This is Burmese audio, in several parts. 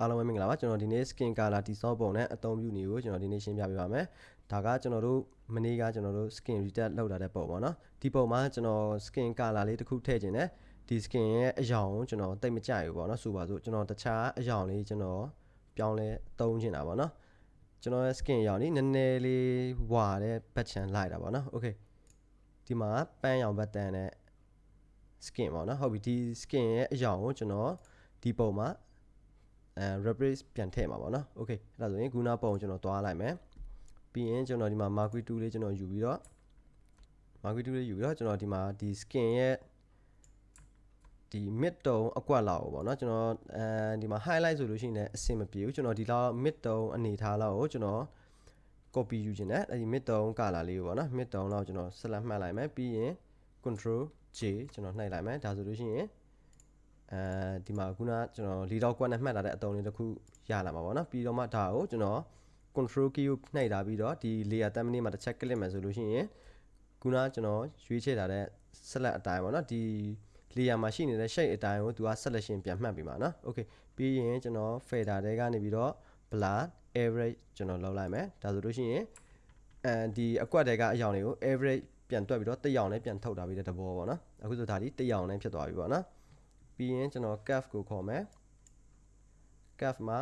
အားလုံးပဲမင်္ဂလာပါကျွန်တော်ဒီနေ့ skin color တိစောပုံနဲ့အသုံးပြုနည်းကိုကျွန်တော်ဒီနေ့ရှင်းပြပေးပါမယ်ဒါကကျွန်တော်တို့မနေ့ကကျွန်တော်တို့ skin retouch လောက်လာတဲ့ပုံပေါ့နော်ဒီပုံမှာကျွန်တော် skin color လေးတစ်ခုထည့်ခြင်းနဲ့ဒီ skin ရဲ့အယောင်ကိုကျွန်တော်တိတ်မကြိုက်ဘူးပေါ့နော်ဆိုပါစို့ကျွန်တော်တခြားအယောင်လေးကျွန်တော်ပြောင်းလဲသုံးချင်တာပေါ့နော်ကျွန်တော်ရဲ့ skin အယောင်လေးနည်းနည်းလေးဝါတဲ့ဘက်ချန်လိုက်တာပေါ့နော် okay ဒီမှာပန်းရောင်ဘက်တန်နဲ့ skin ပေါ့နော်ဟုတ်ပြီဒီ skin ရဲ့အယောင်ကိုကျွန်တော်ဒီပုံမှာ အဲ replace ပြန်ထည့်မှာပေါ့နော် okay အဲ့ဒါဆိုရင်ခုနပုံကျွန်တော်သွားလိုက်မယ်ပြီးရင်ကျွန်တော်ဒီမှာ marquee tool လေးကျွန်တော်ယူပြီးတော့ marquee tool လေးယူပြီးတော့ကျွန်တော်ဒီမှာဒီ skin ရဲ့ဒီ mid tone အကွက်လောက်ပေါ့နော်ကျွန်တော်အဲဒီမှာ highlight ဆိုလို့ရှိရင်လည်းအဆင်မပြေဘူးကျွန်တော်ဒီလောက် mid tone အနေထားလောက်ကိုကျွန်တော် copy ယူခြင်းနဲ့အဲဒီ mid tone color လေးကိုပေါ့နော် mid tone လောက်ကျွန်တော်ဆက်လက်မှတ်လိုက်မယ်ပြီးရင် control J ကျွန်တော်နှိပ်လိုက်မယ်ဒါဆိုလို့ရှိရင် အဲဒီမှာခုနကျွန်တော်လီတော့ကွက်နဲ့မှတ်ထားတဲ့အတုံးလေးတစ်ခုရလာမှာပေါ့နော်ပြီးတော့မှဒါကိုကျွန်တော် control key ကိုနှိပ်ထားပြီးတော့ဒီ layer thumbnail မှာတစ်ချက် click မယ်ဆိုလို့ရှိရင်ခုနကျွန်တော်ရွေးချယ်ထားတဲ့ select အတိုင်းပေါ့နော်ဒီ layer မှာရှိနေတဲ့ shape အတိုင်းကိုသူက selection ပြန်မှတ်ပြီးမှာနော် okay ပြီးရင်ကျွန်တော် fader တွေကနေပြီးတော့ blur average ကျွန်တော်လောက်လိုက်မယ်ဒါဆိုလို့ရှိရင်အဲဒီအကွက်တွေကအယောင်တွေကို average ပြန်တွက်ပြီးတော့တရောင်နဲ့ပြန်ထုတ်တာပြီးတဲ့သဘောပေါ့နော်အခုဆိုဒါဒီတရောင်နဲ့ဖြစ်သွားပြီပေါ့နော် ပြီးရင်ကျွန်တော် calf ကိုခေါ်မယ် calf မှာ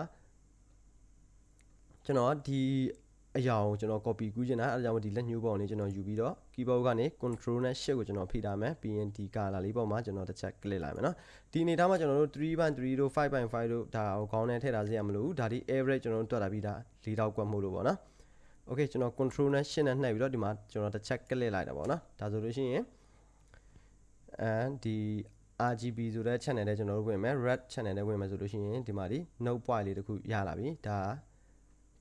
ကျွန်တော်ဒီအရာကိုကျွန်တော် copy ကူးချင်တာအဲဒါကြောင့်ဒီလက်ညှိုးပုံလေးကျွန်တော်ယူပြီးတော့ keyboard ကနေ control နဲ့ shift ကိုကျွန်တော်ဖိထားမယ်ပြီးရင်ဒီ color လေးပေါ်မှာကျွန်တော်တစ်ချက် click လိုက်မယ်နော်ဒီအနေထားမှာကျွန်တော်တို့3.3တို့5.5တို့ဒါကိုခေါင်းနဲ့ထည့်ထားစေရမလို့ဒါဒီ average ကျွန်တော်တို့တွက်တာပြီးဒါ၄တောက်ကွက်မှုလို့ပေါ့နော် okay ကျွန်တော် control နဲ့ shift နဲ့နှိပ်ပြီးတော့ဒီမှာကျွန်တော်တစ်ချက် click လိုက်တာပေါ့နော်ဒါဆိုလို့ရှိရင်အဲဒီ RGB ဆိုတဲ့ channel နဲ့ကျွန်တော်တို့ဝင်မယ် red channel နဲ့ဝင်မယ်ဆိုလို့ရှိရင်ဒီမှာဒီ note point လေးတခုရလာပြီဒါ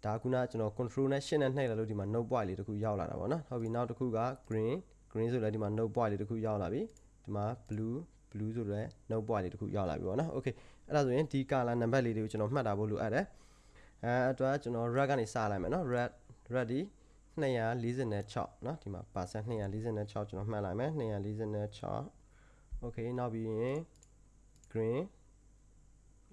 ဒါခုနကျွန်တော် control နဲ့ shift နဲ့နှိပ်လိုက်လို့ဒီမှာ note point လေးတခုရောက်လာတာပေါ့နော်ဟုတ်ပြီနောက်တစ်ခုက green green ဆိုလည်းဒီမှာ note point လေးတခုရောက်လာပြီဒီမှာ blue blue ဆိုလည်း note point လေးတခုရောက်လာပြီပေါ့နော် okay အဲ့ဒါဆိုရင်ဒီ color number လေးတွေကိုကျွန်တော်မှတ်တာဖို့လိုအပ်တယ်အဲအတွက်ကျွန်တော် red ကနေစလိုက်မယ်နော် red ready 246เนาะဒီမှာ percent 246ကျွန်တော်မှတ်လိုက်မယ်246 okay နောက်ပြီးရင် green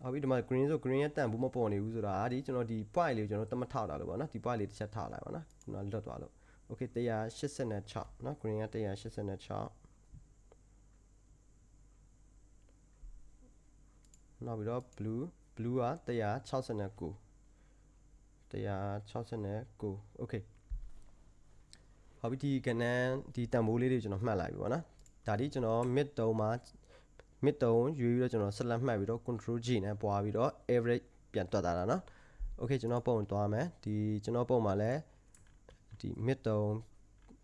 ဟုတ်ပြီဒီမှာ green ဆို green ရဲ့တန်ဘူးမပေါ်နေဘူးဆိုတာဒီကျွန်တော်ဒီ point လေးကိုကျွန်တော်တမထောက်တာလို့ပေါ့နော်ဒီ point လေးတစ်ချက်ထောက်လိုက်ပါနော်ခုနလွတ်သွားလို့ okay 186เนาะ green က186နောက်ပြီးတော့ blue blue က169 169 okay ဟောပြီဒီကနန်းဒီတန်ဖိုးလေးတွေကျွန်တော်မှတ်လိုက်ပြီပေါ့နော် ဒါဒီကျွန်တော် mid တုံးမှာ mid တုံးရွေးပြီးတော့ကျွန်တော်ဆက်လက်မှတ်ပြီးတော့ control G နဲ့ပွားပြီးတော့ average ပြန်တွက်တာနော် okay ကျွန်တော်ပုံသွားမယ်ဒီကျွန်တော်ပုံမှာလဲဒီ mid တုံး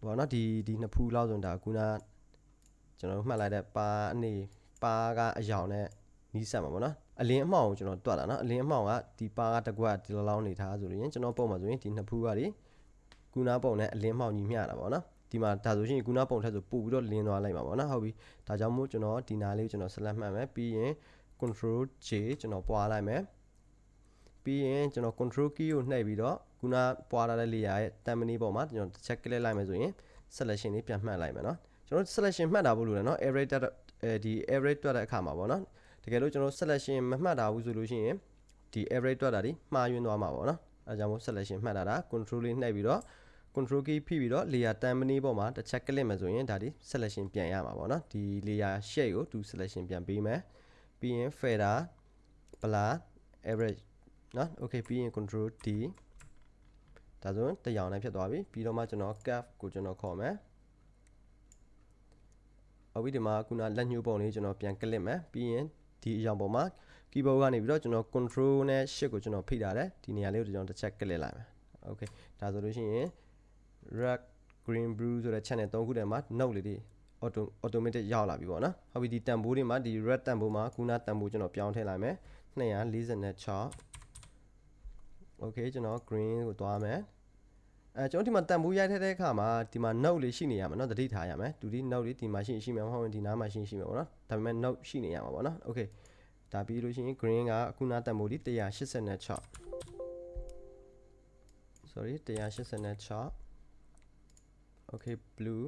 ပေါ့နော်ဒီဒီနှစ်ဖူးလောက်ဆိုဒါခုနကျွန်တော်မှတ်လိုက်တဲ့ပါအနေပါကအယောင်နဲ့နီးစပ်မှာပေါ့နော်အလင်းအမှောင်ကိုကျွန်တော်တွက်တာနော်အလင်းအမှောင်ကဒီပါကတကွက်ဒီလောလောင်းနေထားဆိုရင်ကျွန်တော်ပုံမှာဆိုရင်ဒီနှစ်ဖူးကဒီကူနာပုံနဲ့အလင်းမှောင်ညီမျှတာပေါ့နော် ဒီမှာဒါဆိုရင်ကူနာပုံထက်ဆိုပို့ပြီးတော့လင်းသွားလိုက်မှာပေါ့နော်ဟုတ်ပြီဒါကြောင့်မို့ကျွန်တော်ဒီနာလေးကိုကျွန်တော်ဆက်လက်မှတ်မယ်ပြီးရင် control J ကျွန်တော်ပွားလိုက်မယ်ပြီးရင်ကျွန်တော် control key ကိုနှိပ်ပြီးတော့ခုနပွားထားတဲ့ layer ရဲ့ thumbnail ပေါ်မှာကျွန်တော်တစ်ချက် click လိုက်မယ်ဆိုရင် selection လေးပြန်မှတ်လိုက်မယ်เนาะကျွန်တော် selection မှတ်တာဖို့လိုတယ်เนาะ average အဲဒီ average တွက်တဲ့အခါမှာပေါ့เนาะတကယ်လို့ကျွန်တော် selection မမှတ်တာဘူးဆိုလို့ရှိရင်ဒီ average တွက်တာဒီမှားယွင်းသွားမှာပေါ့နော်အဲကြောင့်မို့ selection မှတ်တာဒါ control လေးနှိပ်ပြီးတော့ control key ဖိပြီးတော့ layer တန်မနီးပေါ်မှာတစ်ချက် click မယ်ဆိုရင်ဒါဒီ selection ပြန်ရမှာပေါ့နော်ဒီ layer shape ကိုသူ selection ပြန်ပေးမယ်ပြီးရင် fader blur average နော် okay ပြီးရင် control D ဒါဆိုရင်တရောင်နဲ့ဖြစ်သွားပြီပြီးတော့မှကျွန်တော် curve ကိုကျွန်တော်ခေါ်မယ်အဝိဒီမှာခုနလက်ညှိုးပုံလေးကျွန်တော်ပြန် click မယ်ပြီးရင်ဒီအရာပေါ်မှာ keyboard ကနေပြီးတော့ကျွန်တော် control နဲ့ shift ကိုကျွန်တော်ဖိထားတယ်ဒီနေရာလေးကိုကျွန်တော်တစ်ချက် click လိုက်မယ် okay ဒါဆိုလို့ရှိရင် red green blue ဆိုတဲ့ channel 3ခုထဲမှာ note လေးတွေ auto automatic ရောက်လာပြီပေါ့နော်ဟုတ်ပြီဒီတန်ဖိုးတွေမှာဒီ red တန်ဖိုးမှာခုနတန်ဖိုးကျွန်တော်ပြောင်းထည့်လိုက်မယ်246 okay ကျွန်တော် green ကိုသွားမယ်အဲကျွန်တော်ဒီမှာတန်ဖိုးရိုက်ထည့်တဲ့အခါမှာဒီမှာ note လေးရှိနေရမှာเนาะသတိထားရမယ်သူဒီ note လေးဒီမှာရှိရှိမှာမဟုတ်ရင်ဒီနားမှာရှိရှိမှာပေါ့နော်ဒါပေမဲ့ note ရှိနေရမှာပေါ့နော် okay ဒါပြီးလို့ရှိရင် green ကအခုနာတန်ဖိုးဒီ186 sorry 186 okay blue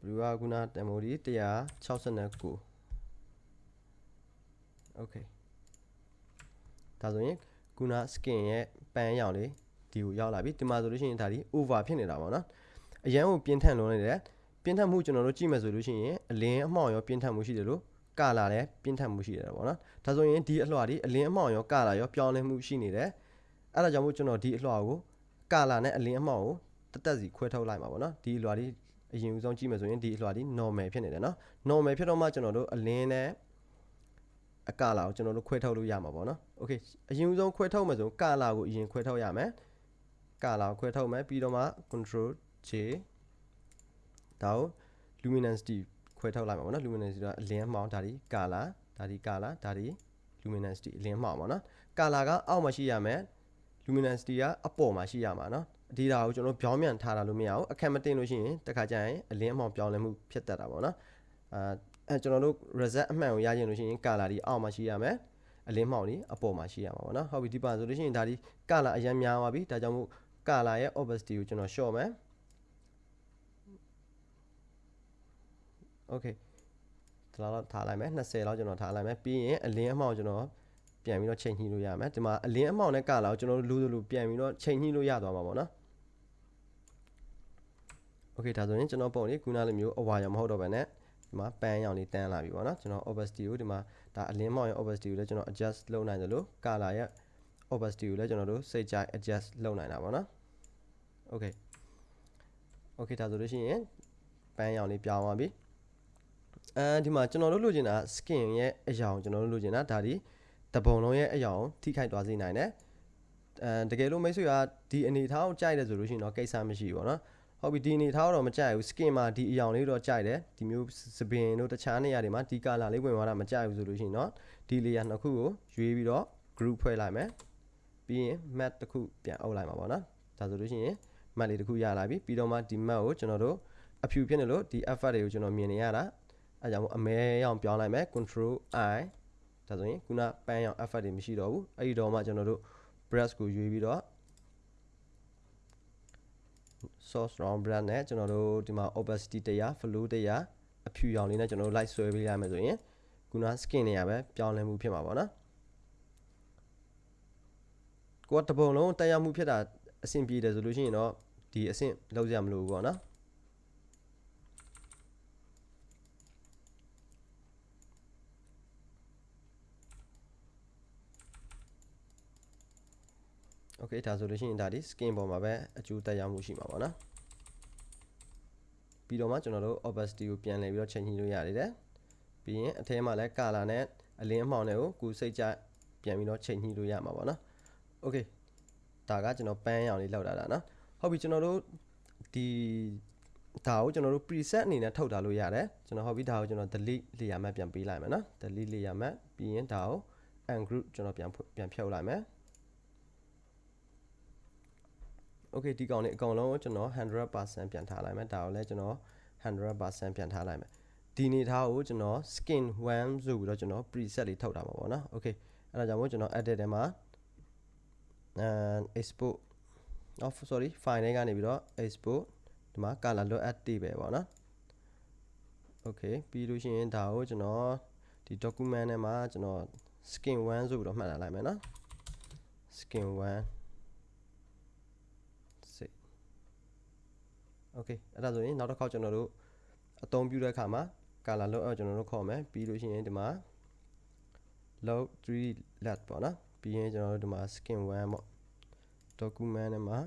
blue ကခုနတန်ဖိုးဒီ169 okay ဒါဒါဆိုရင်ခုန skin ရဲ့ပန်းရောင်လေးဒီကိုရောက်လာပြီဒီမှာဆိုလို့ရှိရင်ဒါဒီ over ဖြစ်နေတာပေါ့နော်အရန်ကိုပြင်းထန်လွန်နေတယ်ပြင်းထန်မှုကျွန်တော်တို့ကြည့်မယ်ဆိုလို့ရှိရင်အလင်းအမှောင်ရောပြင်းထန်မှုရှိတယ်လို့ကလာလည်းပြင်းထန်မှုရှိတယ်ပေါ့နော်ဒါဆိုရင်ဒီအလွှာဒီအလင်းအမှောင်ရောကလာရောပြောင်းလဲမှုရှိနေတယ်အဲ့ဒါကြောင့်မို့ကျွန်တော်ဒီအလွှာကိုကလာနဲ့အလင်းအမှောင်ကို တသက်စီခွဲထုတ်လိုက်မှာပေါ့နော်ဒီအလွှာဒီအရင်ဦးဆုံးကြည့်မယ်ဆိုရင်ဒီအလွှာဒီ normal ဖြစ်နေတယ်နော် normal ဖြစ်တော့မှကျွန်တော်တို့အလင်းနဲ့အကလာကိုကျွန်တော်တို့ခွဲထုတ်လို့ရမှာပေါ့နော် okay အရင်ဦးဆုံးခွဲထုတ်မယ်ဆိုကလာကိုအရင်ခွဲထုတ်ရမယ်ကလာကိုခွဲထုတ်မယ်ပြီးတော့မှ control J ဒါကို luminosity ခွဲထုတ်လိုက်မှာပေါ့နော် luminosity ကအလင်းမှောင်ဒါဒီကလာဒါဒီကလာဒါဒီ luminosity အလင်းမှောင်ပေါ့နော်ကလာကအောက်မှာရှိရမယ် luminosity ကအပေါ်မှာရှိရမှာနော်ဒီဒါကိုကျွန်တော်ပြောင်းပြန်ထားတာလို့မရဘူးအခက်မတင်လို့ရှိရင်တခါကျရင်အလင်းအမှောင်ပြောင်းလဲမှုဖြစ်တတ်တာပေါ့နော်အာအဲကျွန်တော်တို့ reset အမှန်ကိုရချင်လို့ရှိရင် color ဒီအောက်မှာရှိရမယ်အလင်းမှောင်ဒီအပေါ်မှာရှိရမှာပေါ့နော်ဟုတ်ပြီဒီပါဆိုလို့ရှိရင်ဒါဒီ color အရင်များသွားပြီဒါကြောင့်မို့ color ရဲ့ opacity ကိုကျွန်တော် short မယ် okay ဒါတော့ထားလိုက်မယ်20လောက်ကျွန်တော်ထားလိုက်မယ်ပြီးရင်အလင်းအမှောင်ကျွန်တော် ပြန်ပြီးတော့ချိန်ညှိလို့ရမယ်ဒီမှာအလင်းအမှောင်နဲ့ကလာကိုကျွန်တော်တို့လူလူပြန်ပြီးတော့ချိန်ညှိလို့ရသွားမှာပေါ့နော်โอเคဒါဆိုရင်ကျွန်တော်ပုံလေးခုနလိုမျိုးအဝါရောင်မဟုတ်တော့ဘဲနဲ့ဒီမှာပန်းရောင်လေးတန်းလာပြီပေါ့နော်ကျွန်တော် opacity ကိုဒီမှာဒါအလင်းမောင်ရဲ့ opacity ကိုလည်းကျွန်တော် adjust လုပ်နိုင်တယ်လို့ color ရဲ့ opacity ကိုလည်းကျွန်တော်တို့စိတ်ကြိုက် adjust လုပ်နိုင်တာပေါ့နော် okay okay ဒါဆိုလို့ရှိရင်ပန်းရောင်လေးပြောင်းသွားပြီအဲဒီမှာကျွန်တော်တို့လိုချင်တာ skin ရဲ့အရာကိုကျွန်တော်တို့လိုချင်တာဒါဒီ တပုံလုံးရဲ့အရာကိုထိခိုက်သွားစေနိုင်တယ်အဲတကယ်လို့မိတ်ဆွေကဒီအနေထားကိုကြိုက်တယ်ဆိုလို့ရှိရင်တော့ကိစ္စမရှိဘူးပေါ့နော်ဟုတ်ပြီဒီအနေထားတော့မကြိုက်ဘူး skin မှာဒီအယောင်လေးတော့ကြိုက်တယ်ဒီမျိုးစပင်တို့တခြားနေရာတွေမှာဒီ color လေးဝင်သွားတာမကြိုက်ဘူးဆိုလို့ရှိရင်တော့ဒီ layer နှစ်ခုကိုရွေးပြီးတော့ group ဖွဲ့လိုက်မယ်ပြီးရင် mat တစ်ခုပြန်အုပ်လိုက်မှာပေါ့နော်ဒါဆိုလို့ရှိရင် mat လေးတစ်ခုရလာပြီပြီးတော့မှဒီ mat ကိုကျွန်တော်တို့အဖြူဖြစ်နေလို့ဒီ effect တွေကိုကျွန်တော်မြင်နေရတာအဲကြောင့်မို့အမဲရောင်ပြောင်းလိုက်မယ် control i ဒါဆိုရင်ခုနပန်းရောင် effect တွေမရှိတော့ဘူးအဲ့ဒီတော့မှကျွန်တော်တို့ brush ကိုရွေးပြီးတော့ source round brush နဲ့ကျွန်တော်တို့ဒီမှာ opacity 100 flow 100အဖြူရောင်လေးနဲ့ကျွန်တော်တို့ light ဆွဲပေးရမယ်ဆိုရင်ခုန skin တွေရပဲပြောင်းလဲမှုဖြစ်မှာပေါ့နော်ကိုကတပုံလုံးတက်ရောက်မှုဖြစ်တာအဆင်ပြေတယ်ဆိုလို့ရှိရင်တော့ဒီအဆင့်လောက်ရမလို့ပေါ့နော် okay ဒါဆိုလို့ရှိရင်ဒါဒီ skin ပေါ်မှာပဲအကျိုးတက်ရောက်မှုရှိမှာပေါ့နော်ပြီးတော့မှကျွန်တော်တို့ opacity ကိုပြန်လည်ပြီးတော့ချိန်ညှိလို့ရသေးတယ်ပြီးရင်အထဲမှာလည်း color နဲ့အလင်းအမှောင်တွေကိုကိုယ်စိတ်ကြပြန်ပြီးတော့ချိန်ညှိလို့ရမှာပေါ့နော် okay ဒါကကျွန်တော်ပန်းရောင်လေးလောက်တာဒါနော်ဟုတ်ပြီကျွန်တော်တို့ဒီဒါကိုကျွန်တော်တို့ preset အနေနဲ့ထုတ်ထားလို့ရတယ်ကျွန်တော်ဟုတ်ပြီဒါကိုကျွန်တော် delete လေယာဉ်မှပြန်ပေးလိုက်မယ်နော် delete လေယာဉ်မှပြီးရင်ဒါကို and group ကျွန်တော်ပြန်ပြန်ဖြုတ်လိုက်မယ် okay ဒီကောင်လေးအကောင်လုံးကိုကျွန်တော်100%ပြန်ထားလိုက်မယ်ဒါကိုလည်းကျွန်တော်100%ပြန်ထားလိုက်မယ်ဒီနေသားကိုကျွန်တော် skin 1ဆိုပြီးတော့ကျွန်တော် preset လေးထုတ်တာပါပေါ့နော် okay အဲ့ဒါကြောင့်မို့ကျွန်တော် edit ထဲမှာအဲ export off sorry file ထဲကနေပြီးတော့ export ဒီမှာ color လွတ်အပ်တည်ပဲပေါ့နော် okay ပြီးလို့ရှိရင်ဒါကိုကျွန်တော်ဒီ document ထဲမှာကျွန်တော် skin 1ဆိုပြီးတော့မှတ်လာလိုက်မယ်နော် skin 1 okay အဲ့ဒါဆိုရင်နောက်တစ်ခေါက်ကျွန်တော်တို့အသုံးပြုတဲ့အခါမှာ color load ကျွန်တော်တို့ခေါ်မယ်ပြီးလို့ရှိရင်ဒီမှာ load 3 let ပေါ့နော်ပြီးရင်ကျွန်တော်တို့ဒီမှာ skin 1ပေါ့ document ထဲမှာ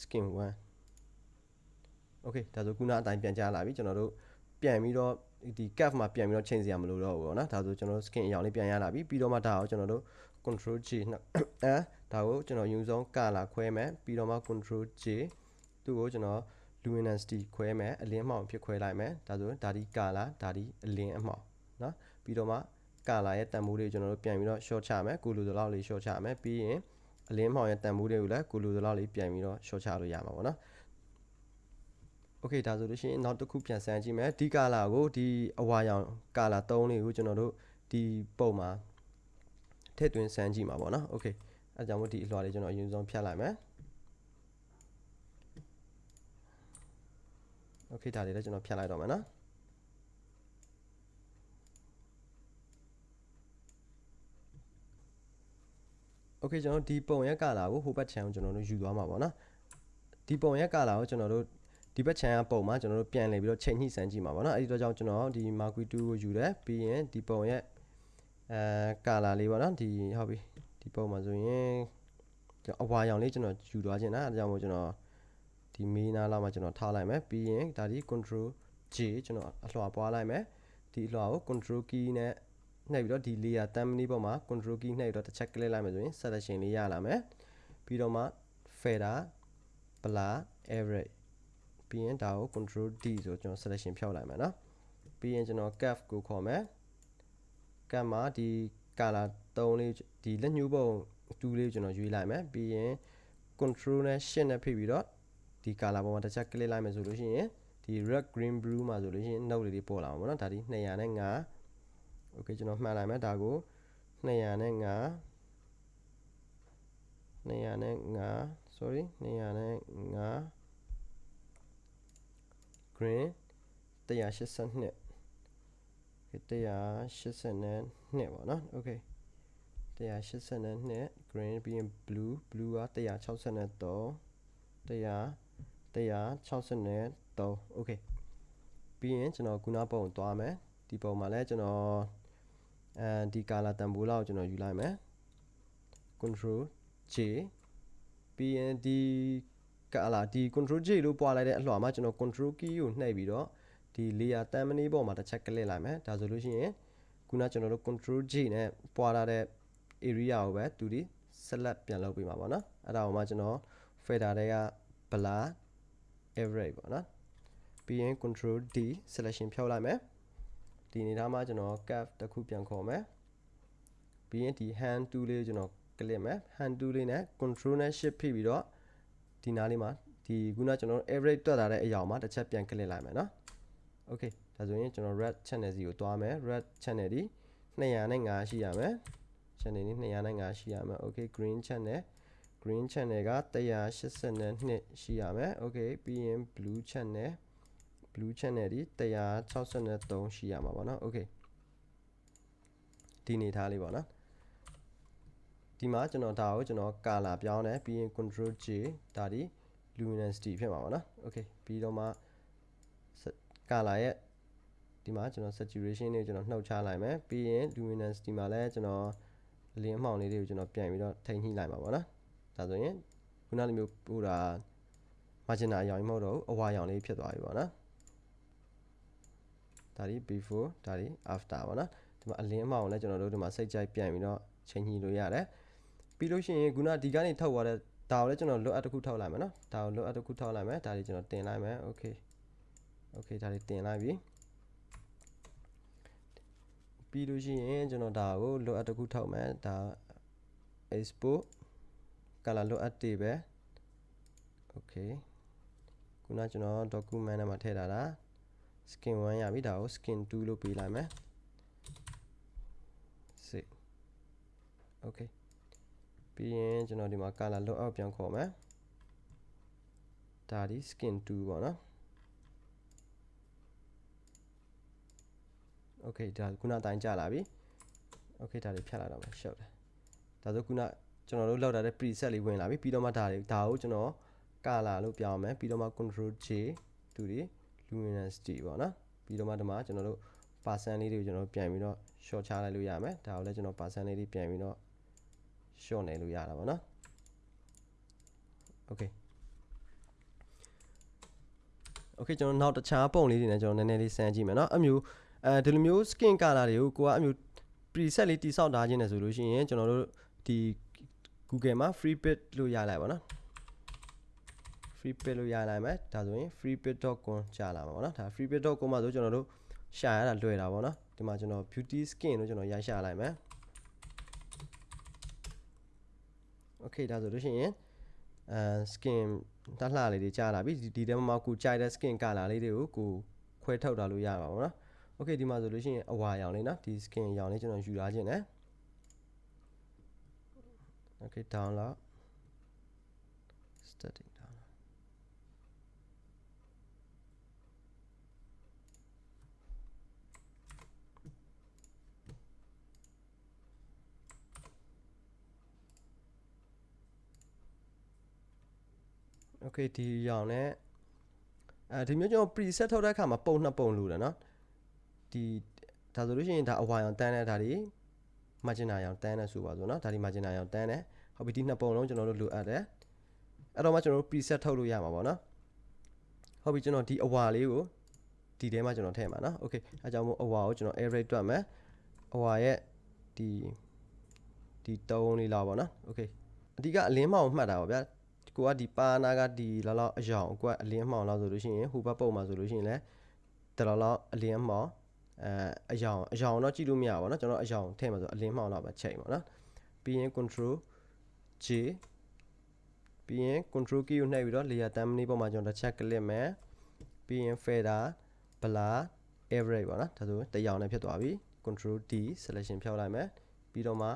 skin 1 okay ဒါဆိုခုနအတိုင်းပြန်ကြားလာပြီကျွန်တော်တို့ပြန်ပြီးတော့ဒီ cap မှာပြန်ပြီးတော့ချိန်စရာမလိုတော့ဘူးပေါ့နော်ဒါဆိုကျွန်တော်တို့ skin အရောင်လေးပြန်ရလာပြီပြီးတော့မှဒါကိုကျွန်တော်တို့ control J အဲဒါကိုကျွန်တော်ယူဆုံး color ခွဲမယ်ပြီးတော့မှ control J သူ့ကိုကျွန်တော် luminosity ခွဲမယ်အလင်းအမှောင်ဖြစ်ခွဲလိုက်မယ်ဒါဆိုဒါဒီ color ဒါဒီအလင်းအမှောင်เนาะပြီးတော့မှ color ရဲ့တန်ဖိုးတွေကိုကျွန်တော်တို့ပြန်ပြီးတော့ short ချမယ်ကိုလိုသလောက်လေး short ချမယ်ပြီးရင်အလင်းအမှောင်ရဲ့တန်ဖိုးတွေကိုလည်းကိုလိုသလောက်လေးပြန်ပြီးတော့ short ချလို့ရမှာပေါ့နော်โอเคဒါဆိုလို့ရှိရင်နောက်တစ်ခုပြန်ဆန်းကြည့်မယ်ဒီ color ကိုဒီအဝါရောင် color 3လေးကိုကျွန်တော်တို့ဒီပုံမှာထည့်သွင်းဆန်းကြည့်မှာပေါ့နော်โอเคအဲကြောင့်မို့ဒီအလွှာလေးကျွန်တော်အရင်ဆုံးဖြတ်လိုက်မယ် โอเคဒါလေးလည်းကျွန်တော်ဖြတ်လိုက်တော့မယ်နော် okay ကျွန်တော်ဒီပုံရဲ့ကာလာကိုဟိုဘက်ခြမ်းကိုကျွန်တော်တို့ယူသွားမှာပေါ့နော်ဒီပုံရဲ့ကာလာကိုကျွန်တော်တို့ဒီဘက်ခြမ်းကပုံမှာကျွန်တော်တို့ပြန်လည်ပြီးတော့ချိန်ညှိစမ်းကြည့်မှာပေါ့နော်အဲ့ဒီတော့ကြောင့်ကျွန်တော်ဒီ marquee 2ကိုယူတယ်ပြီးရင်ဒီပုံရဲ့အဲကာလာလေးပေါ့နော်ဒီဟုတ်ပြီဒီပုံမှာဆိုရင်ကျွန်တော်အဝါရောင်လေးကျွန်တော်ယူသွားခြင်းนะအဲဒါကြောင့်မို့ကျွန်တော် ဒီမီးနားလောက်မှာကျွန်တော်ထားလိုက်မယ်ပြီးရင်ဒါဒီ control J ကျွန်တော်အလွှာပွားလိုက်မယ်ဒီအလွှာကို control key နဲ့နှိပ်ပြီးတော့ဒီ layer thumbnail ပေါ်မှာ control key နှိပ်ပြီးတော့တစ်ချက် click လိုက်မယ်ဆိုရင် selection လေးရလာမယ်ပြီးတော့မှ fader blur average ပြီးရင်ဒါကို control D ဆိုကျွန်တော် selection ဖြောက်လိုက်မယ်နော်ပြီးရင်ကျွန်တော် curve ကိုခေါ်မယ် curve မှာဒီ color 3လေးဒီလက်ညှိုးပုံ2လေးကိုကျွန်တော်ရွေးလိုက်မယ်ပြီးရင် control နဲ့ shift နဲ့ဖိပြီးတော့ ဒီ color ပေါ်မှာတစ်ချက် click လိုက်မယ်ဆိုလို့ရှိရင်ဒီ red green blue မှာဆိုလို့ရှိရင် note လေးတွေပေါ်လာမှာပေါ့နော်ဒါဒီ205 okay ကျွန်တော်မှတ်လိုက်မယ်ဒါကို205 205 sorry 205 green 182 182ပေါ့နော် okay 182 green ပြီးရင် blue blue က163 100 163 okay ပြီးရင်ကျွန်တော်ခုနပုံသွားမယ်ဒီပုံမှာလည်းကျွန်တော်အဲဒီ color တန်ဖိုးလောက်ကျွန်တော်ယူလိုက်မယ် control J ပြီးရင်ဒီ color ဒီ control J လို့ပွားလိုက်တဲ့အလှော်မှာကျွန်တော် control key ကိုနှိပ်ပြီးတော့ဒီ layer တန်မနီပေါ်မှာတစ်ချက်ကလစ်လိုက်မယ်ဒါဆိုလို့ရှိရင်ခုနကျွန်တော်တို့ control J နဲ့ပွားထားတဲ့ area ကိုပဲသူဒီ select ပြန်လုပ်ပေးမှာပေါ့နော်အဲ့ဒါကိုမှကျွန်တော် fader တွေက blur average ပေါ့နော်ပြီးရင် control D selection ဖြောက်လိုက်မယ်ဒီအနေထားမှာကျွန်တော် curve တစ်ခုပြန်ခေါ်မယ်ပြီးရင်ဒီ hand tool လေးကိုကျွန်တော် click မယ် hand tool လေးနဲ့ control နဲ့ shift ဖိပြီးတော့ဒီနားလေးမှာဒီခုနကျွန်တော် average တွက်လာတဲ့အရာမှာတစ်ချက်ပြန် click လိုက်မယ်နော် okay ဒါဆိုရင်ကျွန်တော် red channel စီကိုတွားမယ် red channel ဒီ205ရှိရမယ် channel នេះ205ရှိရမယ် okay green channel green channel က182ရှိရမယ် okay ပြီးရင် blue channel blue channel ဒီ163ရှိရမှာပေါ့နော် okay ဒီနေထားလေးပေါ့နော်ဒီမှာကျွန်တော်ဒါကိုကျွန်တော် color ပြောင်းတယ်ပြီးရင် control J ဒါဒီ luminosity ဖြစ်မှာပေါ့နော် okay ပြီးတော့မှ color ရဲ့ဒီမှာကျွန်တော် saturation လေးကိုကျွန်တော်နှုတ်ချလိုက်မယ်ပြီးရင် luminosity မှာလည်းကျွန်တော်အလင်းအမှောင်လေးတွေကိုကျွန်တော်ပြန်ပြီးတော့ထိန်းညှိလိုက်မှာပေါ့နော် ဒါဆိုရင်ခုနလိုမျိုးပို့တာ margin အရောင်မဟုတ်တော့ဘူးအဝါရောင်လေးဖြစ်သွားပြီပေါ့နော်ဒါဒီ before ဒါဒီ after ပေါ့နော်ဒီမှာအလင်းအမှောင်လည်းကျွန်တော်တို့ဒီမှာစိတ်ကြိုက်ပြန်ပြီးတော့ချိန်ညှိလို့ရတယ်ပြီးလို့ရှိရင်ခုနဒီကနေထုတ်သွားတဲ့ဒါကိုလည်းကျွန်တော် load up တစ်ခုထုတ်လိုက်မယ်နော်ဒါကို load up တစ်ခုထုတ်လိုက်မယ်ဒါလေးကျွန်တော်တင်လိုက်မယ် okay okay ဒါလေးတင်လိုက်ပြီပြီးလို့ရှိရင်ကျွန်တော်ဒါကို load up တစ်ခုထုတ်မယ်ဒါ export color load up တွေပဲ okay ခုနကျွန်တော် document ထဲမှာထည့်ထားတာ skin 1ရပြီဒါကို skin 2လို့ပေးလိုက်မယ် save okay ပြီးရင်ကျွန်တော်ဒီမှာ color load out ပြန်ခေါ်မယ်ဒါဒီ skin 2ပေါ့နော် okay ဒါခုနအတိုင်းကြာလာပြီ okay ဒါလေးဖြတ်လိုက်တော့မယ်ရှုပ်တယ်ဒါဆိုခုန ကျွန်တော်တို့လောက်ထားတဲ့ preset လေးဝင်လာပြီပြီးတော့မှဒါလေးဒါကိုကျွန်တော် color လို့ပြောင်းမယ်ပြီးတော့မှ control J တူဒီ luminosity ပေါ့နော်ပြီးတော့မှဒီမှာကျွန်တော်တို့ percent လေးတွေကိုကျွန်တော်ပြန်ပြီးတော့ short ချလိုက်လို့ရမယ်ဒါကိုလည်းကျွန်တော် percent လေးတွေပြန်ပြီးတော့ short နေလို့ရတာပေါ့နော် okay okay ကျွန်တော်နောက်တခြားပုံလေးတွေနဲ့ကျွန်တော်နည်းနည်းလေးစမ်းကြည့်မယ်เนาะအမျိုးအဲဒီလိုမျိုး skin color တွေကိုကိုကအမျိုး preset လေးတိစောက်ထားခြင်းနဲ့ဆိုလို့ရှိရင်ကျွန်တော်တို့ဒီ Google မှာ free bit လို့ရလိုက်ပါတော့ free bit လို့ရလိုက်မယ်ဒါဆိုရင် freebit.com ကြာလာမှာပေါ့နော်ဒါ freebit.com မှာဆိုကျွန်တော်တို့ရှာရတာလွယ်တာပေါ့နော်ဒီမှာကျွန်တော် beauty skin လို့ကျွန်တော်ရရှာလိုက်မယ် okay ဒါဆိုလို့ရှိရင်အဲ skin တက်လှလေးတွေကြာလာပြီဒီတဲမှာကိုကြိုက်တဲ့ skin color လေးတွေကိုကိုခွဲထုတ်တာလို့ရပါဘောနော် okay ဒီမှာဆိုလို့ရှိရင်အဝါရောင်လေးနော်ဒီ skin ရောင်လေးကျွန်တော်ယူလာခြင်းနဲ့ okay download starting download okay ဒီရောင်နဲ့အဲဒီမျိုးကျွန်တော် preset ထုတ်တဲ့အခါမှာပုံနှစ်ပုံလိုတယ်เนาะဒီဒါဆိုလို့ရှိရင်ဒါအဝါရောင်တန်းတဲ့ဒါတွေ margin ရောင်တန်းတဲ့ဆိုပါဆိုเนาะဒါဒီ margin ရောင်တန်းတဲ့ ဟုတ်ပြီဒီနှစ်ပုံလုံးကျွန်တော်တို့လိုအပ်တယ်အဲ့တော့မှကျွန်တော်တို့ preset ထုတ်လို့ရမှာပေါ့เนาะဟုတ်ပြီကျွန်တော်ဒီအဝါလေးကိုဒီထဲမှာကျွန်တော်ထည့်မှာเนาะ okay အဲကြောင့်မို့အဝါကိုကျွန်တော် array တွက်မယ်အဝါရဲ့ဒီဒီတုံးလေးလောက်ပေါ့နော်โอเคအဓိကအလင်းမောင်မှတ်တာပါဗျာကိုကဒီပါနာကဒီလောက်လောက်အယောင်ကိုကအလင်းမောင်လောက်ဆိုလို့ရှိရင်ဟိုဘက်ပုံမှာဆိုလို့ရှိရင်လည်းတလောက်လောက်အလင်းမောင်အဲအယောင်အယောင်တော့ကြည့်လို့မရပါဘူးเนาะကျွန်တော်အယောင်ထည့်မှာဆိုအလင်းမောင်လောက်ပဲချိန်ပါเนาะပြီးရင် control J ပြီးရင် control key ကိုနှိပ်ပြီးတော့ layer thumbnail ပေါ်မှာကျွန်တော်တစ်ချက် click မယ်ပြီးရင် fader blur average ပေါ့နော်ဒါဆိုတရောင်နဲ့ဖြစ်သွားပြီ control D selection ဖြောက်လိုက်မယ်ပြီးတော့မှ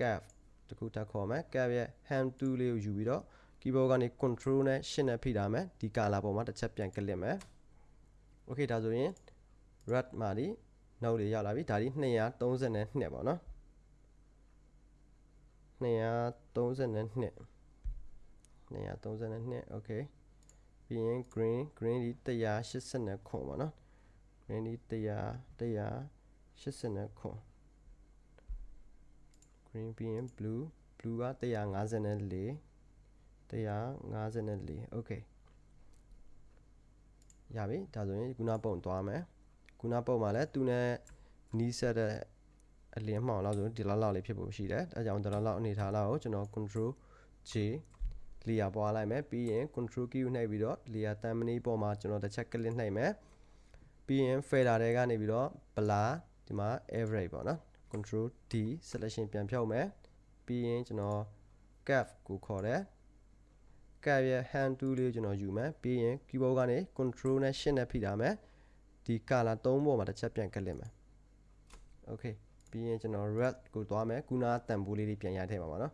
cap တခုတက်ခေါ်မယ် cap ရဲ့ hand tool လေးကိုယူပြီးတော့ keyboard ကနေ control နဲ့ shift နဲ့ဖိထားမယ်ဒီ color ပေါ်မှာတစ်ချက်ပြန် click မယ် okay ဒါဆိုရင် red မှာဒီ note လေးရောက်လာပြီဒါဒီ232ပေါ့နော် 232 232 okay ပြီးရင် green green ဒီ180ခွန်ပေါ့နော် green ဒီ100 180ခွန် green ပြီးရင် blue blue က154 154 okay ရပြီဒါဆိုရင်ခုနပုံသွားမယ်ခုနပုံမှာလည်းသူနဲ့နီးစပ်တဲ့ အလင်းမှောင်လောက်ဆိုဒီလောက်လောက်လေးဖြစ်ဖို့ရှိတယ်အဲကြောင့်ဒီလောက်လောက်အနေထားလောက်ကိုကျွန်တော် control J layer ပွားလိုက်မယ်ပြီးရင် control key ကိုနှိပ်ပြီးတော့ layer thumbnail ပေါ်မှာကျွန်တော်တစ်ချက် click နှိပ်မယ်ပြီးရင် fader တွေကနေပြီးတော့ blur ဒီမှာ average ပေါ့နော် control D selection ပြန်ဖြုတ်မယ်ပြီးရင်ကျွန်တော် cap ကိုခေါ်တယ် cap ရဲ့ hand tool လေးကျွန်တော်ယူမယ်ပြီးရင် keyboard ကနေ control နဲ့ shift နဲ့ဖိထားမယ်ဒီ color ၃ပေါ်မှာတစ်ချက်ပြန်ကလစ်မယ် okay ပြီးရင်ကျွန်တော် red ကိုသွားမယ်ခုနတန်ဖိုးလေးတွေပြန်ရထည့်ပါပါနော်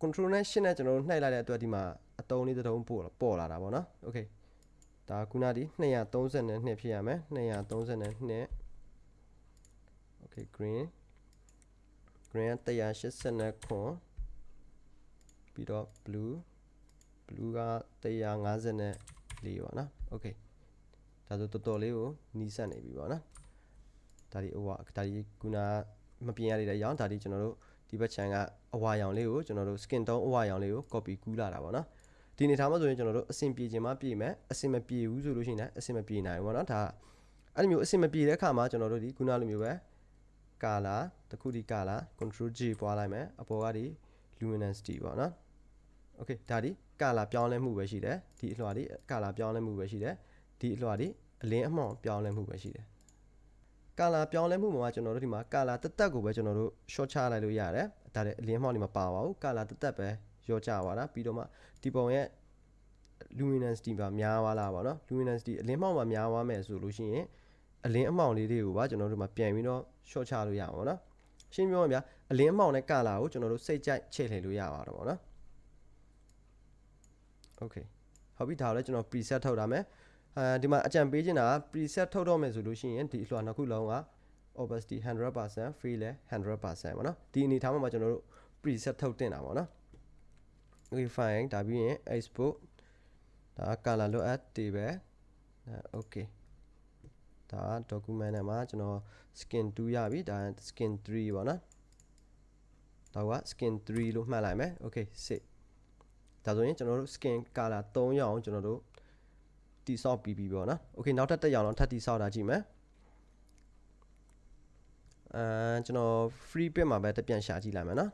control နဲ့ shift နဲ့ကျွန်တော်တို့နှိုက်လိုက်တဲ့အတွက်ဒီမှာအတုံးလေးတုံးပို့ပေါ်လာတာပေါ့နော် okay ဒါခုနဒီ232ဖြစ်ရမယ်232 okay green green 180ခွန်ပြီးတော့ blue blue က154ပေါ့နော် okay ဒါဆိုတော်တော်လေးကိုနီးစပ်နေပြီပေါ့နော် ဒါဒီဟိုကဒါဒီခုနမပြင်ရသေးတဲ့ရောင်ဒါဒီကျွန်တော်တို့ဒီဘက်ခြမ်းကအဝါရောင်လေးကိုကျွန်တော်တို့ skin tone အဝါရောင်လေးကို copy ကူးလာတာပေါ့နော်ဒီနေထားမှာဆိုရင်ကျွန်တော်တို့အဆင်ပြေခြင်းမပြေမယ်အဆင်မပြေဘူးဆိုလို့ရှိရင်လည်းအဆင်မပြေနိုင်ဘူးပေါ့နော်ဒါအဲ့လိုမျိုးအဆင်မပြေတဲ့အခါမှာကျွန်တော်တို့ဒီခုနလိုမျိုးပဲကာလာတခုဒီကာလာ control G ပွားလိုက်မယ်အပေါ်ကဒီ luminosity ပေါ့နော် okay ဒါဒီကာလာပြောင်းလဲမှုပဲရှိတယ်ဒီအလွှာဒီကာလာပြောင်းလဲမှုပဲရှိတယ်ဒီအလွှာဒီအလင်းအမှောင်ပြောင်းလဲမှုပဲရှိတယ် color ပြောင်းလဲမှုမှာကျွန်တော်တို့ဒီမှာ color တက်တက်ကိုပဲကျွန်တော်တို့ short ချလိုက်လို့ရတယ်ဒါလည်းအလင်းမှောင်ဒီမှာပါပါဘူး color တက်တက်ပဲရောချပါတာပြီးတော့မှဒီပုံရဲ့ luminance ဒီမှာများသွားလာပါတော့ luminance ဒီအလင်းမှောင်မှာများသွားမယ်ဆိုလို့ရှိရင်အလင်းအမှောင်လေးတွေကိုပါကျွန်တော်တို့ဒီမှာပြန်ပြီးတော့ short ချလို့ရပါတော့ရှင်းပြောမှာဗျာအလင်းအမှောင်နဲ့ color ကိုကျွန်တော်တို့စိတ်ကြိုက်ချိန်လှည့်လို့ရပါတော့ဗောနော် okay ဟုတ်ပြီဒါကိုလည်းကျွန်တော် preset ထုတ်ထားမယ် အဲဒီမှာအကြံပေးချင်တာက preset ထုတ်တော့မယ်ဆိုလို့ရှိရင်ဒီအလွှာနှစ်ခုလုံးက opacity 100% fill လည်း100%ပေါ့နော်ဒီအနေထားမှာကျွန်တော်တို့ preset ထုတ်တင်တာပေါ့နော် okay fine ဒါပြီးရင် export ဒါ color လိုအပ်တွေပဲ okay ဒါ document ထဲမှာကျွန်တော် skin 2ရပြီဒါ skin 3ပေါ့နော်ဒါက skin 3လို့မှတ်လိုက်မယ် okay စစ်ဒါဆိုရင်ကျွန်တော်တို့ skin color 3ရောင်ကျွန်တော်တို့ တိဆောက်ပြီးပြီပေါ့နော် okay နောက်ထပ်တစ်ရောင်တော့ထပ်တိဆောက်တာကြည့်မယ်အဲကျွန်တော် free bit မှာပဲတပြန်ရှာကြည့်လိုက်မယ်နော်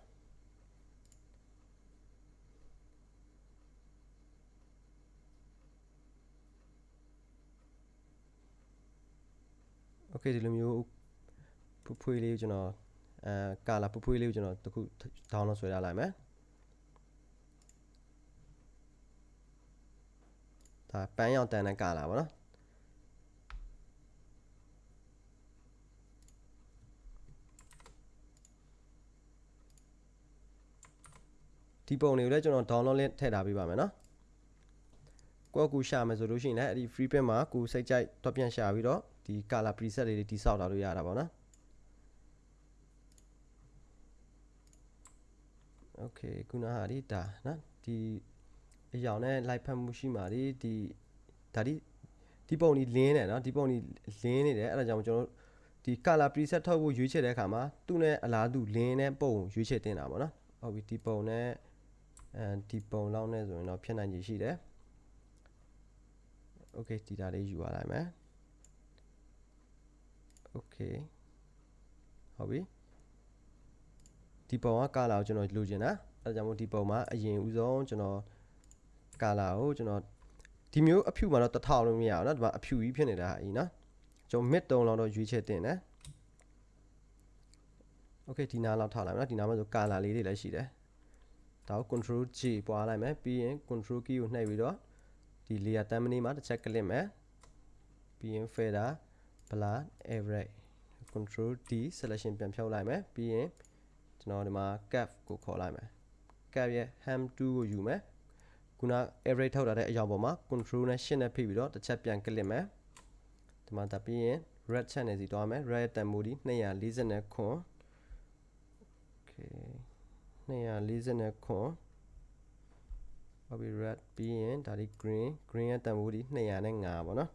โอเคဒီလိုမျိုးဖွဖွေးလေးကိုကျွန်တော်အဲကာလာဖွဖွေးလေးကိုကျွန်တော်တခု download ဆွဲရလိုက်မယ် ဒါပန်းရောင်တန်တဲ့ကာလာပေါ့နော်ဒီပုံတွေကိုလည်းကျွန်တော် download link ထည့်ထားပေးပါမယ်နော်ကိုယ့်ကူရှာမယ်ဆိုလို့ရှိရင်လည်းအဲ့ဒီ free print မှာကိုစိတ်ကြိုက်တော့ပြန်ရှာပြီးတော့ဒီ color preset လေးတွေတိစောက်လာလို့ရတာပေါ့နော် okay ခုနဟာဒီဒါနော်ဒီ အရောင်နဲ့လိုက်ဖက်မှုရှိမှာဒီဒီဒါဒီဒီပုံဒီလင်းတယ်เนาะဒီပုံဒီလင်းနေတယ်အဲ့ဒါကြောင့်ကျွန်တော်တို့ဒီ color preset ထုတ်ဖို့ရွေးချယ်တဲ့အခါမှာသူ့နဲ့အလားတူလင်းတဲ့ပုံကိုရွေးချယ်တင်တာပေါ့နော်ဟုတ်ပြီဒီပုံနဲ့အဲဒီပုံလောက်နဲ့ဆိုရင်တော့ဖြစ်နိုင်ခြေရှိတယ် okay ဒီဒါလေးယူရလိုက်မယ် okay ဟုတ်ပြီဒီပုံက color ကိုကျွန်တော်လိုချင်တာအဲဒါကြောင့်မို့ဒီပုံမှာအရင်ဦးဆုံးကျွန်တော် color ကိုကျွန်တော်ဒီမျိုးအဖြူမှာတော့တစ်ထောင်လို့မရအောင်နော်ဒီမှာအဖြူကြီးဖြစ်နေတာဟာကြီးနော်ကျွန်တော် mid 3လောက်တော့ရွေးချယ်တင်တယ် okay ဒီနားလောက်ထားလိုက်မယ်နော်ဒီနားမှာဆို color လေးတွေလည်းရှိတယ်ဒါကို control G ပွားလိုက်မယ်ပြီးရင် control key ကိုနှိပ်ပြီးတော့ဒီ layer တမ်းမနေမှာတစ်ချက် click မယ်ပြီးရင် fader blur average control D selection ပြန်ဖြုတ်လိုက်မယ်ပြီးရင်ကျွန်တော်ဒီမှာ cap ကိုခေါ်လိုက်မယ် cap ရဲ့ ham 2ကိုယူမယ် ခုန average ထုတ်ထားတဲ့အရာပေါ်မှာ control နဲ့ shift နဲ့ဖိပြီးတော့တစ်ချက်ပြန်ကလစ်မယ်ဒီမှာတက်ပြီးရင် red channel စီတွားမယ် red တန်မိုဒီ240ခွန် okay 240ခွန်ဟုတ်ပြီ red ပြီးရင်ဒါဒီ green green ရဲ့တန်ဖိုးဒီ205ပေါ့နော်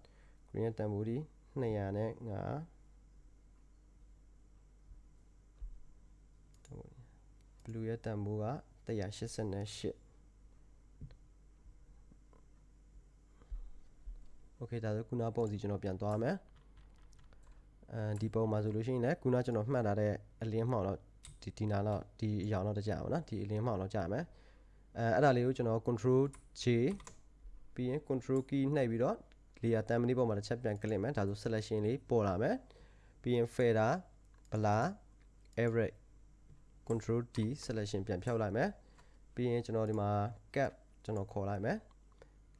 green ရဲ့တန်ဖိုးဒီ205 blue ရဲ့တန်ဖိုးက188 okay ဒါဆိုခုနပုံစီကျွန်တော်ပြန်သွားမယ်အဲဒီပုံမှာဆိုလို့ရှိရင်လည်းခုနကျွန်တော်မှတ်ထားတဲ့အလင်းမှောင်တော့ဒီဒီနာတော့ဒီအရောင်တော့တကြပါတော့ဒီအလင်းမှောင်တော့ကြာမယ်အဲအဲ့ဒါလေးကိုကျွန်တော် control J ပြီးရင် control key နှိပ်ပြီးတော့ layer thumbnail ပေါ်မှာတစ်ချက်ပြန် click မယ်ဒါဆို selection လေးပေါ်လာမယ်ပြီးရင် fader blur average control D selection ပြန်ဖြောက်လိုက်မယ်ပြီးရင်ကျွန်တော်ဒီမှာ cap ကျွန်တော်ခေါ်လိုက်မယ်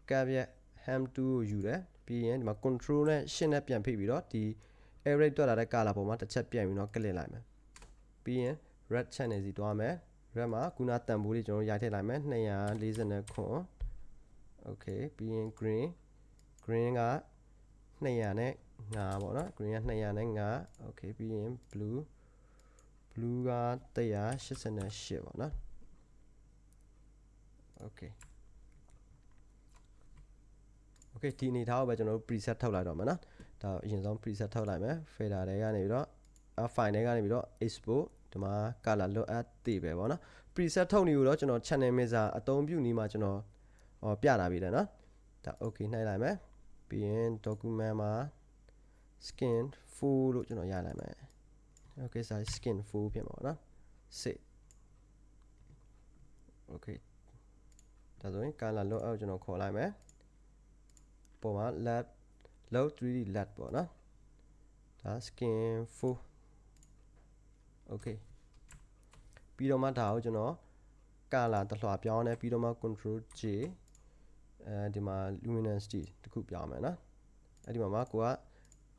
cap ရဲ့ ham 2 ကိုယူတယ်ပြီးရင်ဒီမှာ control နဲ့ shift နဲ့ပြန်ဖိပြီးတော့ဒီ array တွက်လာတဲ့ color ပေါ်မှာတစ်ချက်ပြန်ပြီးတော့ click လိုက်မယ်ပြီးရင် red channel စီတွားမယ် red မှာခုနတန်ဖိုးလေးကျွန်တော်ရိုက်ထည့်လိုက်မယ်240ခွန် okay ပြီးရင် green green က200နဲ့5ပေါ့နော် green က200နဲ့5 okay ပြီးရင် blue blue က188ပေါ့နော် okay okay ဒီအနေထားကိုပဲကျွန်တော်တို့ preset ထုတ်လိုက်တော့မယ်နော်ဒါအရင်ဆုံး preset ထုတ်လိုက်မယ် fader တွေကနေပြီးတော့ file တွေကနေပြီးတော့ export ဒီမှာ color load add တည်ပဲပေါ့နော် preset ထုတ်နေလို့တော့ကျွန်တော် channel mixer အသုံးပြုနေမှာကျွန်တော်ဟောပြတာပြီတယ်နော်ဒါ okay နှိုက်လိုက်မယ်ပြီးရင် document မှာ skin full လို့ကျွန်တော်ရလိုက်မယ် okay size skin full ဖြစ်မှာပေါ့နော် save okay ဒါဆိုရင် color load out ကျွန်တော်ခေါ်လိုက်မယ် ပုံမှာ lab load 3d lab ပေါ့နော်ဒါ skin full okay ပြီးတော့မှဒါကိုကျွန်တော် color တလွှာပြောင်းနေပြီးတော့မှ control J အဲဒီမှာ luminosity တခုပြောင်းမယ်နော်အဲ့ဒီမှာမှာကိုက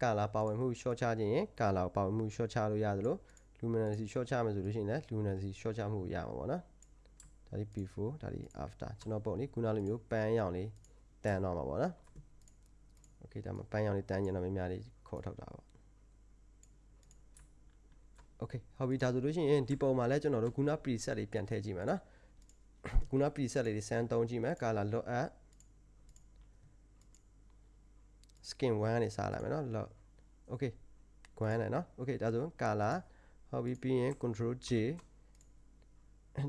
color ပါဝင်မှု short ချခြင်းရင် color ပါဝင်မှု short ချလို့ရသလို luminosity short ချမယ်ဆိုလို့ရှိရင်လည်း luminosity short ချမှုရမှာပေါ့နော်ဒါဒီ before ဒါဒီ after ကျွန်တော်ပုံလေးခုနလိုမျိုးပန်းရောင်လေးတန်တော့မှာပေါ့နော် okay ဒါမှပန်းရောင်လေးတန်းကျင်တော့များများလေးခေါ်ထုတ်တာပေါ့ okay ဟုတ်ပြီဒါဆိုလို့ရှိရင်ဒီပုံမှာလည်းကျွန်တော်တို့ခုန preset လေးပြန်ထည့်ကြည့်မယ်နော်ခုန preset လေးတွေစမ်းသုံးကြည့်မယ် color load at skin 1ကနေစားလိုက်မယ်နော် load okay ကွမ်းတယ်နော် okay ဒါဆို color ဟုတ်ပြီပြီးရင် control J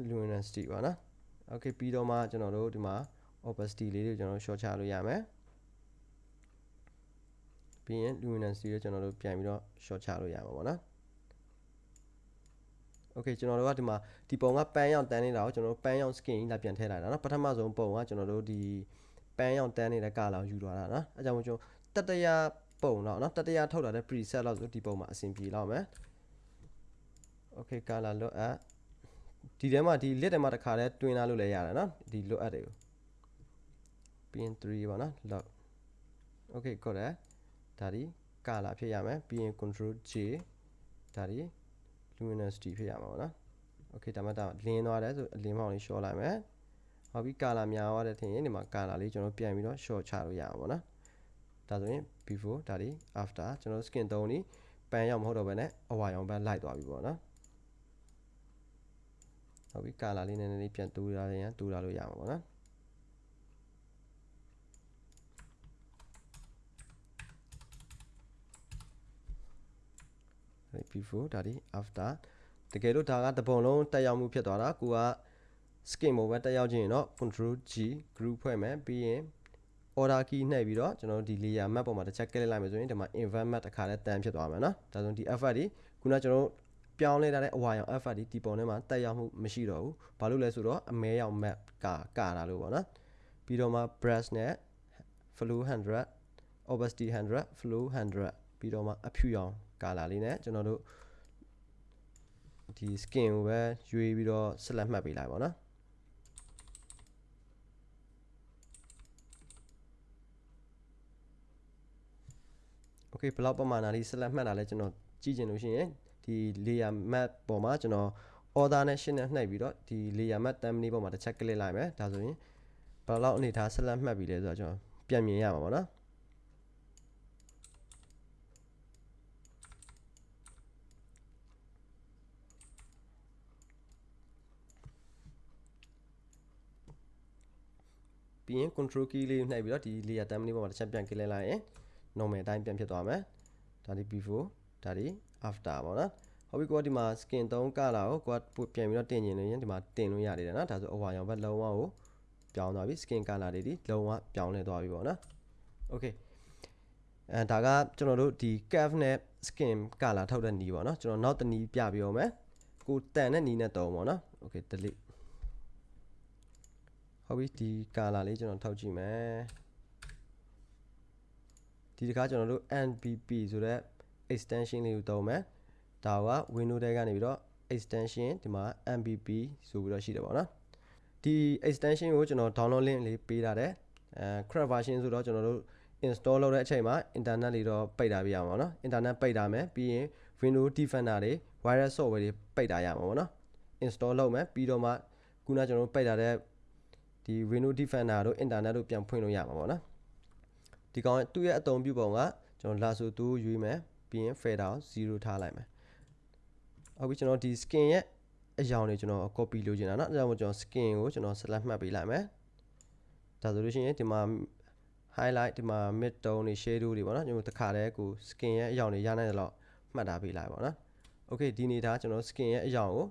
luminosity ပါနော် okay ပြီးတော့မှကျွန်တော်တို့ဒီမှာ opacity လေးတွေကျွန်တော်တို့ short ချလို့ရမယ် ပြီးရင် luminancy ကိုကျွန်တော်တို့ပြန်ပြီးတော့ short ချလို့ရမှာပေါ့နော် okay ကျွန်တော်တို့ကဒီမှာဒီပုံကပန်းရောင်တန်းနေတာကိုကျွန်တော်တို့ပန်းရောင် skin ကြီးလာပြန်ထည့်လိုက်တာနော်ပထမဆုံးပုံကကျွန်တော်တို့ဒီပန်းရောင်တန်းနေတဲ့ color ယူသွားတာနော်အဲကြောင့်ကျွန်တော်တတရာပုံတော့နော်တတရာထုတ်လာတဲ့ preset လောက်ဆိုဒီပုံမှာအဆင်ပြေလောက်မယ် okay color လွတ်အပ်ဒီထဲမှာဒီ lit ထဲမှာတစ်ခါလဲတွင်းလာလို့လည်းရတယ်နော်ဒီလွတ်အပ်တွေကို pin 3ပေါ့နော်လောက် okay ကိုယ်လည်း ဒါဒီ color ဖြစ်ရမယ်ပြီးရင် control J ဒါဒီ luminosity ဖြစ်ရမှာပေါ့နော် okay ဒါမှဒါလင်းသွားတယ်ဆိုအလင်းမောင်လေးရှော့လိုက်မယ်ဟုတ်ပြီ color များသွားတယ်ထင်ရင်ဒီမှာ color လေးကျွန်တော်ပြန်ပြီးတော့ short ချလို့ရမှာပေါ့နော်ဒါဆိုရင် before ဒါဒီ after ကျွန်တော် skin သုံးနေပန်းရောက်မဟုတ်တော့ဘဲနဲ့အဝါရောင်ပန်းလိုက်သွားပြီပေါ့နော်ဟုတ်ပြီ color လေးနည်းနည်းလေးပြန်တူးရရင်တူးရလို့ရမှာပေါ့နော် before ဒါဒီ after တကယ်လို့ဒါကတပုံလုံးတက်ရောက်မှုဖြစ်သွားတာကိုက skin ပေါ်ပဲတက်ရောက်ခြင်းရင်တော့ control G group ဖွဲ့မယ်ပြီးရင် order key နှိပ်ပြီးတော့ကျွန်တော်တို့ဒီ layer map ပေါ်မှာတစ်ချက် click လိုက်မယ်ဆိုရင်ဒီမှာ invert map တစ်ခါလဲတန်ဖြစ်သွားမယ်နော်ဒါဆိုဒီ effort ဒီခုနကျွန်တော်တို့ပြောင်းလဲထားတဲ့အဝါရောင် effort ဒီဒီပုံထဲမှာတက်ရောက်မှုမရှိတော့ဘူးဘာလို့လဲဆိုတော့အမဲရောင် map ကကာတာလို့ပေါ့နော်ပြီးတော့မှ brush နဲ့ flow 100 opacity 100 flow 100ပြီးတော့မှအဖြူရောင် ကာလာလေးနဲ့ကျွန်တော်တို့ဒီ skin ကိုပဲရွေးပြီးတော့ select မှတ်ပေးလိုက်ပါတော့ okay ဘယ်လောက်ပမာဏလေး select မှတ်တာလဲကျွန်တော်ကြည့်ချင်လို့ရှိရင်ဒီ layer map ပေါ်မှာကျွန်တော် order နဲ့ shift နဲ့နှိပ်ပြီးတော့ဒီ layer map thumbnail ပေါ်မှာတစ်ချက် click လိုက်မယ်ဒါဆိုရင်ဘယ်လောက်အနေထား select မှတ်ပြီလဲဆိုတော့ကျွန်တော်ပြန်မြင်ရမှာပေါ့နော် ပြီးရင် control key လေးနှိပ်ပြီးတော့ဒီ layer thumbnail ပေါ်မှာတစ်ချက်ပြန် click လိုက်ရင် normal အတိုင်းပြန်ဖြစ်သွားမယ်ဒါဒီ before ဒါဒီ after ပေါ့နော်ဟုတ်ပြီကိုကဒီမှာ skin 3 color ကိုကိုကပြန်ပြီးတော့တင်ကျင်နေရင်ဒီမှာတင်လို့ရနေတယ်နော်ဒါဆိုအဝါရောင်ဘက်လုံးဝကိုပြောင်းသွားပြီ skin color တွေဒီလုံးဝပြောင်းလဲသွားပြီပေါ့နော် okay အဲဒါကကျွန်တော်တို့ဒီ calf နဲ့ skin color ထုတ်တဲ့နီးပေါ့နော်ကျွန်တော်နောက်တနီးပြပြအောင်မယ်ကိုတန်တဲ့နီးနဲ့တုံးပေါ့နော် okay delete ဟုတ်ပြီဒီ color လေးကျွန်တော်ထုတ်ကြည့်မယ်ဒီတခါကျွန်တော်တို့ NPP ဆိုတဲ့ extension လေးကိုသုံးမယ်ဒါက window ထဲကနေပြီးတော့ extension ဒီမှာ MPP ဆိုပြီးတော့ရှိတယ်ပေါ့နော်ဒီ extension ကိုကျွန်တော် download link လေးပေးထားတယ်အဲ crack version ဆိုတော့ကျွန်တော်တို့ install လုပ်တဲ့အချိန်မှာ internet လေးတော့ပိတ်ထားပြရမှာပေါ့နော် internet ပိတ်ထားမယ်ပြီးရင် window defender တွေ virus software တွေပိတ်ထားရမှာပေါ့နော် install လုပ်မယ်ပြီးတော့မှခုနကျွန်တော်တို့ပိတ်ထားတဲ့ ဒီ window defender တို့ internet တို့ပြန်ဖွင့်လို့ရမှာပေါ့နော်ဒီကောင်သူ့ရဲ့အသုံးပြုပုံကကျွန်တော် lasso tool ရွေးမယ်ပြီးရင် fader 0ထားလိုက်မယ်ဟုတ်ပြီကျွန်တော်ဒီ skin ရဲ့အရောင်တွေကျွန်တော် copy လုပ်ချင်တာเนาะအဲဒါကြောင့်ကျွန်တော် skin ကိုကျွန်တော် select မှတ်ပေးလိုက်မယ်ဒါဆိုလို့ရှိရင်ဒီမှာ highlight ဒီမှာ mid tone တွေ shadow တွေပေါ့နော်ကျွန်တော်တခါတည်းကို skin ရဲ့အရောင်တွေရနိုင်တယ်လို့မှတ်ထားပေးလိုက်ပါတော့ okay ဒီနေတာကျွန်တော် skin ရဲ့အရောင်ကို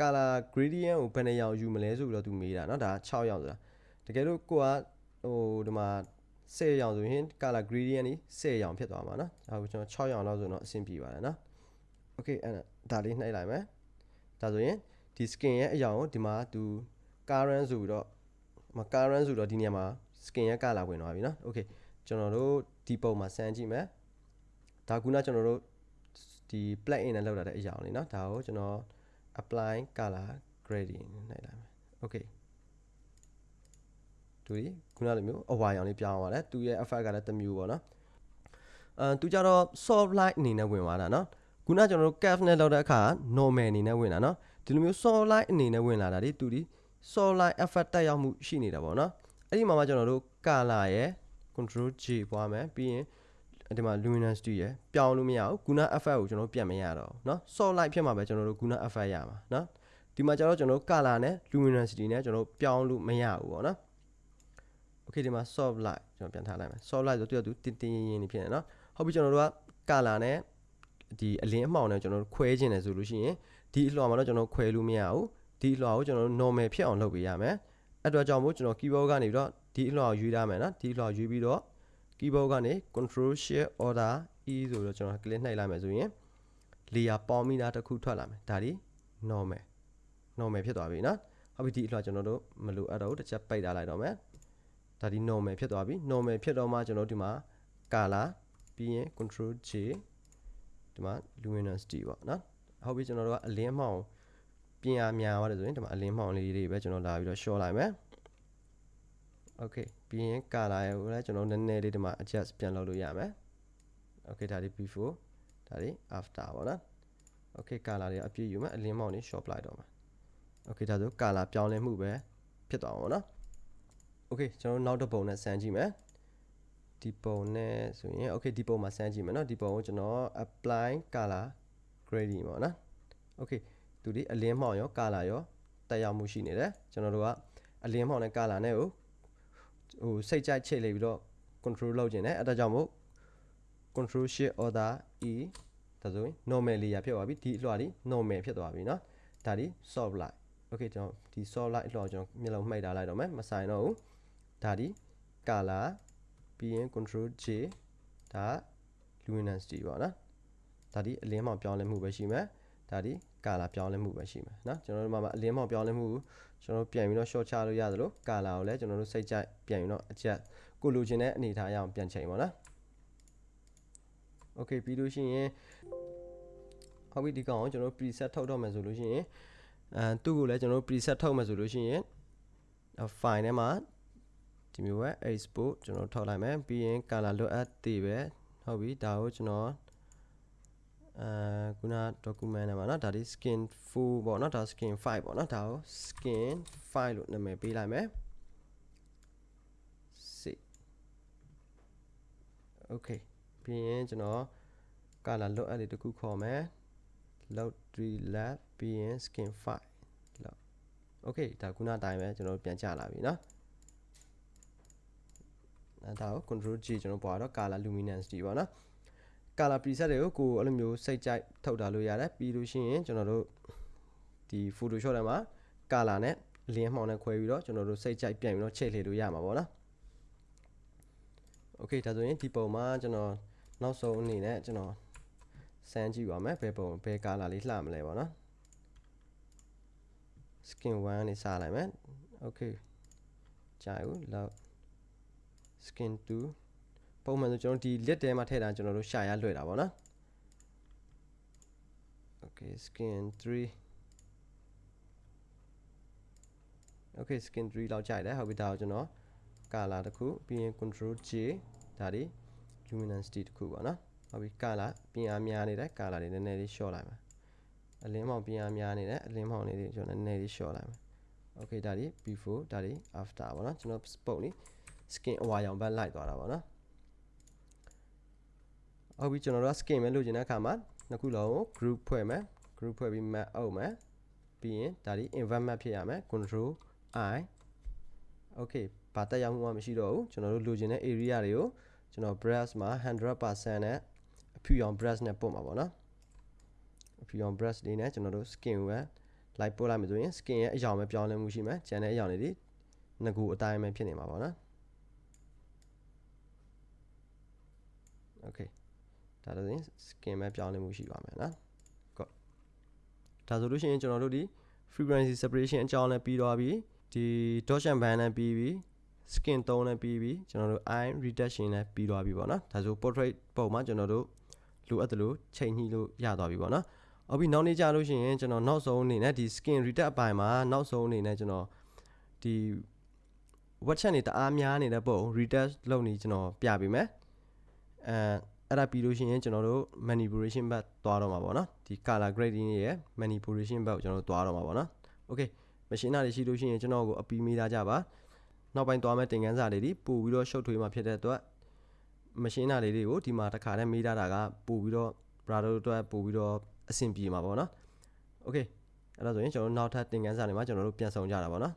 color gradient ကိုဘယ်နှရောင်ယူမလဲဆိုပြီးတော့သူမေးတာเนาะဒါ6ရောင်ဆိုတာတကယ်လို့ကိုကဟိုဒီမှာ10ရောင်ဆိုရင် color gradient นี่10ရောင်ဖြစ်သွားမှာเนาะဒါကိုကျွန်တော်6ရောင်လောက်ဆိုတော့အဆင်ပြေပါတယ်เนาะ okay အဲ့ဒါလေးနှိပ်လိုက်မယ်ဒါဆိုရင်ဒီ skin ရဲ့အရောင်ကိုဒီမှာသူ current ဆိုပြီးတော့မ current ဆိုတော့ဒီနေရာမှာ skin ရဲ့ color ဝင်သွားပြီเนาะ okay ကျွန်တော်တို့ဒီပုံမှာစမ်းကြည့်မယ်ဒါခုနကျွန်တော်တို့ဒီ plug in နဲ့လောက်လာတဲ့အရာလေးเนาะဒါကိုကျွန်တော် apply color gradient နိုင်လိုက်မယ် okay သူဒီခုနလိုမျိုးအဝါရောင်လေးပြောင်းသွားတယ်သူရဲ့ effect ကလည်းတစ်မျိုးပေါ့နော်အဲသူကြတော့ soft light အနေနဲ့ဝင်သွားတာနော်ခုနကျွန်တော်တို့ curve နဲ့လောက်တဲ့အခါ normal အနေနဲ့ဝင်တာနော်ဒီလိုမျိုး soft light အနေနဲ့ဝင်လာတာဒီသူဒီ soft light effect တက်ရောက်မှုရှိနေတာပေါ့နော်အဲ့ဒီမှာမှကျွန်တော်တို့ color ရယ် control J ပွားမယ်ပြီးရင် ဒီမှာ luminosity ရယ်ပြောင်းလို့မရဘူးခုန effect ကိုကျွန်တော်ပြန်မရတော့เนาะ soft light ဖြစ်မှာပဲကျွန်တော်တို့ခုန effect ရမှာเนาะဒီမှာကျတော့ကျွန်တော်တို့ color နဲ့ luminosity နဲ့ကျွန်တော်ပြောင်းလို့မရဘူးပေါ့နော် okay ဒီမှာ soft light ကျွန်တော်ပြန်ထားလိုက်မယ် soft light ဆိုတော့သူကသူတင်းတင်းရင်းရင်းနေဖြစ်နေเนาะဟုတ်ပြီကျွန်တော်တို့က color နဲ့ဒီအလင်းအမှောင်နဲ့ကျွန်တော်တို့ခွဲခြင်းတယ်ဆိုလို့ရှိရင်ဒီအလွှာမှာတော့ကျွန်တော်ခွဲလို့မရဘူးဒီအလွှာကိုကျွန်တော်တို့ normal ဖြစ်အောင်လုပ်ပေးရမယ်အဲ့တော့ကြောင့်မို့ကျွန်တော် keyboard ကနေပြီးတော့ဒီအလွှာကိုရွေးထားမယ်နော်ဒီအလွှာရွေးပြီးတော့ keyboard ကနေ control shift order e ဆိုတော့ကျွန်တော် click နှိပ်လိုက်မယ်ဆိုရင် layer ပေါင်းမိတာတစ်ခုထွက်လာမယ်ဒါဒီ normal normal ဖြစ်သွားပြီနော်ဟုတ်ပြီဒီအလွှာကျွန်တော်တို့မလိုအပ်တော့ဘူးတစ်ချက်ပိတ်ထားလိုက်တော့မယ်ဒါဒီ normal ဖြစ်သွားပြီ normal ဖြစ်တော့မှကျွန်တော်ဒီမှာ color ပြီးရင် control J ဒီမှာ luminosity ပေါ့နော်ဟုတ်ပြီကျွန်တော်တို့ကအလင်းမှောင်ပြင်အားများသွားတယ်ဆိုရင်ဒီမှာအလင်းမှောင်လေးတွေပဲကျွန်တော်လာပြီးတော့ short လိုက်မယ် okay ပြီးရင် color ကိုလည်းကျွန်တော်နည်းနည်းလေးဒီမှာ adjust ပြန်လုပ်လို့ရမယ် okay ဒါဒီ before ဒါဒီ after ပေါ့နော် okay color တွေအပြည့်ယူမယ်အလင်းမှောင်တွေ short လိုက်တော့မယ် okay ဒါဆို color ပြောင်းလဲမှုပဲဖြစ်သွားမှာပေါ့နော် okay ကျွန်တော်နောက်တစ်ပုံနဲ့စမ်းကြည့်မယ်ဒီပုံနဲ့ဆိုရင် okay ဒီပုံမှာစမ်းကြည့်မယ်เนาะဒီပုံကိုကျွန်တော် apply color gradient ပေါ့နော် okay သူဒီအလင်းမှောင်ရော color ရောတက်ရောက်မှုရှိနေတယ်ကျွန်တော်တို့ကအလင်းမှောင်နဲ့ color နဲ့ကို ဟိုစိတ်ကြိုက်ချိတ်လိုက်ပြီးတော့ control လုပ်ခြင်းနဲ့အဲဒါကြောင့်မို့ control shift order e ဒါ ဒါဆိုရင် normal layer ဖြစ်သွားပြီဒီအလွှာဒီ normal ဖြစ်သွားပြီเนาะဒါဒီ soft light okay ကျွန်တော်ဒီ soft light အလွှာကိုကျွန်တော်မျက်လုံးမှိတ်ထားလိုက်တော့မယ်မဆိုင်တော့ဘူးဒါဒီ color ပြီးရင် control J ဒါ luminosity ပေါ့နော်ဒါဒီအလင်းမောင်ပြောင်းလဲမှုပဲရှိမယ်ဒါဒီ color ပြောင်းလဲမှုပဲရှိမယ်เนาะကျွန်တော်တို့မှာအလင်းမောင်ပြောင်းလဲမှုကို ကျွန်တော်တို့ပြန်ပြီးတော့ short ချလို့ရသလို color ကိုလည်းကျွန်တော်တို့စိတ်ကြိုက်ပြန်ပြီးတော့အချက်ကိုလိုချင်တဲ့အနေအထားအရအောင်ပြန်ချိန်ပါနော် okay ပြီးလို့ရှိရင်ဟုတ်ပြီဒီကောင်ကိုကျွန်တော်တို့ preset ထုတ်တော့မယ်ဆိုလို့ရှိရင်အဲသူ့ကိုလည်းကျွန်တော်တို့ preset ထုတ်မယ်ဆိုလို့ရှိရင် file ထဲမှာဒီမျိုးပဲ export ကျွန်တော်ထုတ်လိုက်မယ်ပြီးရင် color လိုအပ်သေးပဲဟုတ်ပြီဒါကိုကျွန်တော် အဲခုန document ထဲမှာเนาะဒါဒီ skin full ပေါ့เนาะဒါ skin file ပေါ့เนาะဒါကို skin file လို့နာမည်ပေးလိုက်မယ် save okay ပြီးရင်ကျွန်တော် color လွတ်အပ်လေးတစ်ခုခေါ်မယ် load 3 lab ပြီးရင် skin file လောက် okay ဒါခုနအတိုင်းပဲကျွန်တော်ပြန်ကြလာပြီเนาะအဲဒါကို control G ကျွန်တော်ပေါ်တော့ color luminosity ပေါ့နော် color preset တွေကိုကိုအဲ့လိုမျိုးစိတ်ကြိုက်ထုတ်တာလို့ရတယ်ပြီးလို့ရှိရင်ကျွန်တော်တို့ဒီ Photoshop ထဲမှာ color နဲ့လင်းမှောင်နဲ့ခွဲပြီးတော့ကျွန်တော်တို့စိတ်ကြိုက်ပြန်ပြီးတော့ချိန်လှည့်လို့ရမှာပေါ့နော် okay ဒါဆိုရင်ဒီပုံမှာကျွန်တော်နောက်ဆုံးအနေနဲ့ကျွန်တော်စမ်းကြည့်ပါမယ်ဘယ်ပုံဘယ် color လေးလှမလဲပေါ့နော် skin 1နေစလိုက်မယ် okay ကြာဘူးလောက် skin 2 ပုံမှန်ဆိုကျွန်တော်ဒီ lid ထဲမှာထည့်တာကျွန်တော်တို့ရှာရလွယ်တာပေါ့နော် okay skin 3 okay skin 3လောက်ကြိုက်တယ်ဟုတ်ပြီဒါကိုကျွန်တော် color တစ်ခုပြီးရင် control J ဒါဒီ luminosity တစ်ခုပေါ့နော်ဟုတ်ပြီ color ပြင်အားများနေတဲ့ color တွေနည်းနည်းလေး short လိုက်မယ်အလင်းမောင်ပြင်အားများနေတဲ့အလင်းမောင်လေးတွေကျွန်တော်နည်းနည်းလေး short လိုက်မယ် okay ဒါဒီ before ဒါဒီ after ပေါ့နော်ကျွန်တော်ပုံလေး skin အဝါရောင်ဘက်လိုက်သွားတာပေါ့နော် ဟုတ်ပြီကျွန်တော်တို့ skin ပဲလိုချင်တဲ့အခါမှာနှစ်ခုလုံးကို group ဖွဲ့မယ် group ဖွဲ့ပြီး map အုပ်မယ်ပြီးရင်ဒါဒီ invert map ဖြစ်ရမယ် control i okay ဘာတက်ရောက်မှုမှမရှိတော့ဘူးကျွန်တော်တို့လိုချင်တဲ့ area တွေကိုကျွန်တော် brush မှာ100%နဲ့အဖြူရောင် brush နဲ့ပို့မှာပေါ့နော်အဖြူရောင် brush လေးနဲ့ကျွန်တော်တို့ skin ကိုပဲလိုက်ပို့လိုက်မယ်ဆိုရင် skin ရဲ့အရောင်ပဲပြောင်းလဲမှုရှိမယ်ကျန်တဲ့အရောင်တွေဒီငကူအတိုင်းပဲဖြစ်နေမှာပေါ့နော် okay ဒါဆိုရင် skin ပဲပြောင်းလဲမှုရှိပါမယ်နော် good ဒါဆိုလို့ရှိရင်ကျွန်တော်တို့ဒီ frequency separation အကြောင်းလည်းပြီးသွားပြီဒီ Dodge band လည်းပြီးပြီ skin 3လည်းပြီးပြီကျွန်တော်တို့ eye reduction လည်းပြီးသွားပြီပေါ့နော်ဒါဆို portrait ပုံမှာကျွန်တော်တို့လိုအပ်တယ်လို့ချိန်ညှိလို့ရသွားပြီပေါ့နော်အော်ပြီးနောက်နေ့ကြာလို့ရှိရင်ကျွန်တော်နောက်ဆုံးအနေနဲ့ဒီ skin reduct အပိုင်းမှာနောက်ဆုံးအနေနဲ့ကျွန်တော်ဒီ watch နေတအားများနေတဲ့ပုံ reduct လုပ်နေကျွန်တော်ပြပေးမယ်အဲ အဲ့ဒါပြီးလို့ရှိရင်ကျွန်တော်တို့ manipulation back သွားတော့မှာပေါ့နော်ဒီ color grading ရဲ့ manipulation back ကိုကျွန်တော်တို့သွားတော့မှာပေါ့နော် okay မရှင်းတာတွေရှိလို့ရှိရင်ကျွန်တော်ကိုအပီးမေးသားကြပါနောက်ပိုင်းသွားမဲ့တင်ကန်းစာလေးတွေပို့ပြီးတော့ရှုပ်ထွေးမှာဖြစ်တဲ့အတွက်မရှင်းတာလေးတွေကိုဒီမှာတစ်ခါတည်းမေးထားတာကပို့ပြီးတော့ brother တို့အတွက်ပို့ပြီးတော့အဆင်ပြေမှာပေါ့နော် okay အဲ့ဒါဆိုရင်ကျွန်တော်တို့နောက်ထပ်တင်ကန်းစာတွေမှာကျွန်တော်တို့ပြန်ဆောင်ကြတာပေါ့နော်